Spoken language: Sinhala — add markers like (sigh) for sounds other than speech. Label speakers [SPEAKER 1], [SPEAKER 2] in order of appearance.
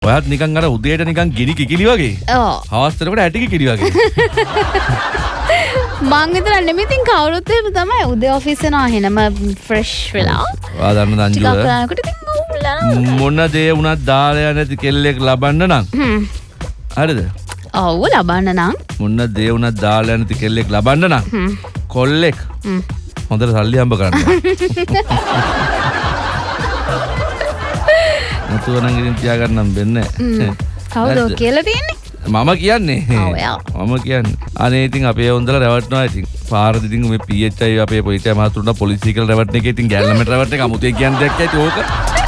[SPEAKER 1] ඔයත් නිකන් අර උදේට නිකන් ගිනි කිකිලි වගේ.
[SPEAKER 2] ඕ
[SPEAKER 1] හවස්තරකට ඇටි කිකිලි වගේ. (laughs)
[SPEAKER 2] මං විතර නෙමිතින් කවුරුත් එහෙම තමයි උදේ ඔෆිස් යනවා එහෙනම ෆ්‍රෙෂ් වෙලා.
[SPEAKER 1] ඔයා දන්න
[SPEAKER 2] ඉතින් ඕගොල්ලෝ
[SPEAKER 1] මොන දේ වුණත් දාලා නැති කෙල්ලෙක් ලබන්න නම්. හරිද?
[SPEAKER 2] ඔව් ලබන්න නම්.
[SPEAKER 1] මොන දේ වුණත් දාලා නැති කෙල්ලෙක් ලබන්න නම්. කොල්ලෙක්. හොඳට සල්ලි හම්බ කරන්න. (laughs) නැතුව නම් ඉතින් තියාගන්නම් වෙන්නේ.
[SPEAKER 2] කවුද? කියලා තියෙන්නේ
[SPEAKER 1] මම කියන්නේ. මම කියන්නේ අනේ ඉතින් අපේ හොඳලා රැවටනවා ඉතින් පාරදි ඉතින් මේ PHI අපේ පොලිසිය මහතුරුන්ට පොලිසිය කියලා රැවටන එක ඉතින් ගැල්ලමට රැවටන එක අමුතේ කියන දෙයක් ඇති ඕක